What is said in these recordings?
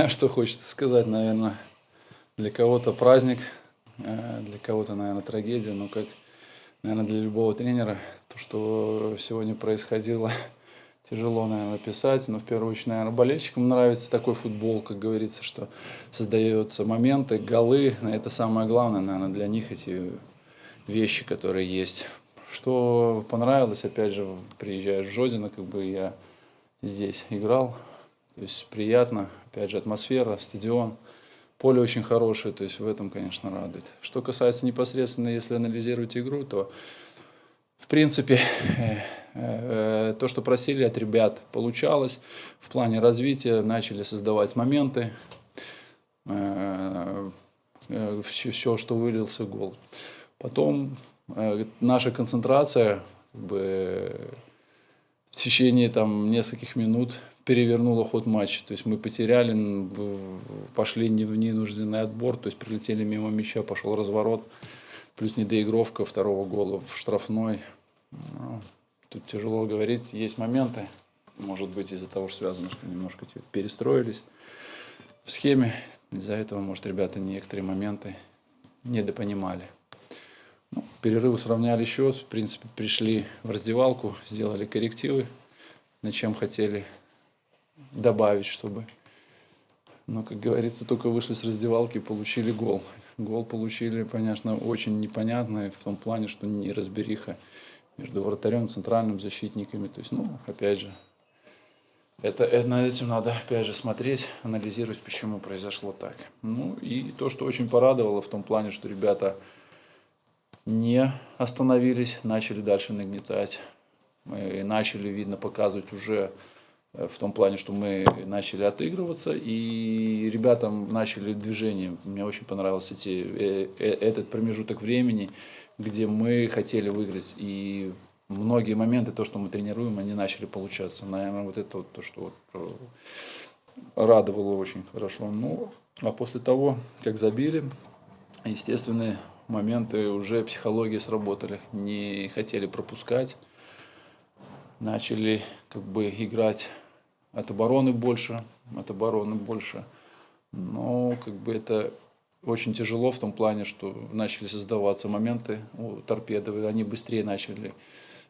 что хочется сказать, наверное, для кого-то праздник, э, для кого-то, наверное, трагедия, но как, наверное, для любого тренера, то, что сегодня происходило, тяжело, наверное, писать, но в первую очередь, наверное, болельщикам нравится такой футбол, как говорится, что создаются моменты, голы, это самое главное, наверное, для них эти вещи, которые есть. Что понравилось, опять же, приезжая в Жодино, как бы я здесь играл, то есть приятно, опять же, атмосфера, стадион, поле очень хорошее, то есть в этом, конечно, радует. Что касается непосредственно, если анализировать игру, то, в принципе, э, э, то, что просили от ребят, получалось. В плане развития начали создавать моменты, э, все, что вылился гол. Потом наша концентрация как бы, в течение там, нескольких минут перевернуло ход матча. То есть мы потеряли, пошли не в ненужденный отбор, то есть прилетели мимо мяча, пошел разворот, плюс недоигровка второго гола в штрафной. Ну, тут тяжело говорить, есть моменты, может быть из-за того, что связано, что немножко перестроились в схеме. Из-за этого, может, ребята некоторые моменты недопонимали. Ну, перерывы сравняли счет, в принципе, пришли в раздевалку, сделали коррективы, на чем хотели добавить, чтобы... Но, как говорится, только вышли с раздевалки получили гол. Гол получили, конечно, очень непонятный в том плане, что не разбериха между вратарем центральным защитниками. То есть, ну, опять же, это, это, над этим надо, опять же, смотреть, анализировать, почему произошло так. Ну, и то, что очень порадовало в том плане, что ребята не остановились, начали дальше нагнетать. И начали, видно, показывать уже Э, в том плане, что мы начали отыгрываться, и ребятам начали движение. Мне очень понравился эти, э, э, этот промежуток времени, где мы хотели выиграть. И многие моменты, то, что мы тренируем, они начали получаться. Наверное, вот это вот то, что вот радовало очень хорошо. Ну, а после того, как забили, естественные моменты уже психологии сработали. Не хотели пропускать, начали как бы играть от обороны больше, от обороны больше. Но как бы это очень тяжело в том плане, что начали создаваться моменты у торпеды, они быстрее начали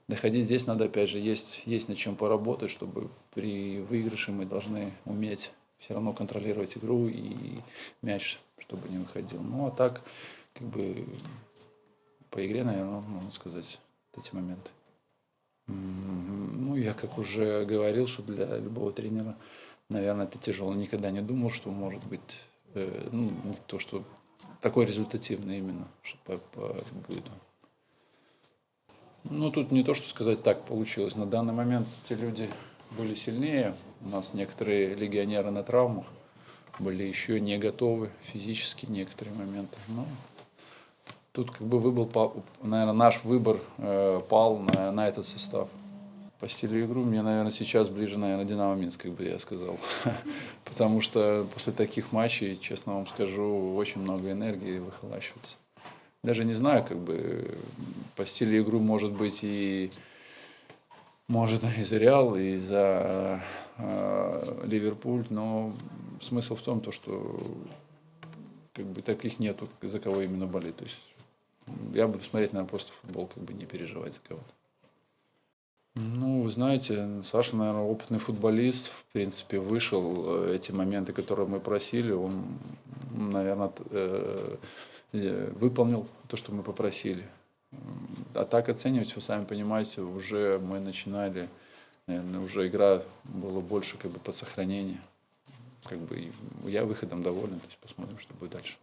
доходить. Здесь надо, опять же, есть, есть над чем поработать, чтобы при выигрыше мы должны уметь все равно контролировать игру и мяч, чтобы не выходил. Ну, а так, как бы, по игре, наверное, можно сказать, эти моменты. Ну, я как уже говорил, что для любого тренера, наверное, это тяжело. Никогда не думал, что может быть, э, ну, то, что такой результативный именно, что по, по, будет. Ну, тут не то, что сказать так получилось. На данный момент те люди были сильнее. У нас некоторые легионеры на травмах были еще не готовы физически некоторые моменты. Но Тут как бы выбор, наверное, наш выбор э, пал на, на этот состав. По стилю игры мне, наверное, сейчас ближе, наверное, Динамо Минск, как бы я сказал. Потому что после таких матчей, честно вам скажу, очень много энергии выхолащивается. Даже не знаю, как бы по стилю игры может быть и может и за Реал, и за э, Ливерпуль, но смысл в том, то, что как бы таких нету, за кого именно болеть. То есть я буду смотреть, наверное, просто футбол, как бы не переживать за кого-то. Ну, вы знаете, Саша, наверное, опытный футболист, в принципе, вышел э, эти моменты, которые мы просили, он, наверное, э, э, выполнил то, что мы попросили. А так оценивать, вы сами понимаете, уже мы начинали, наверное, уже игра была больше как бы под сохранение. Как бы я выходом доволен, то есть посмотрим, что будет дальше.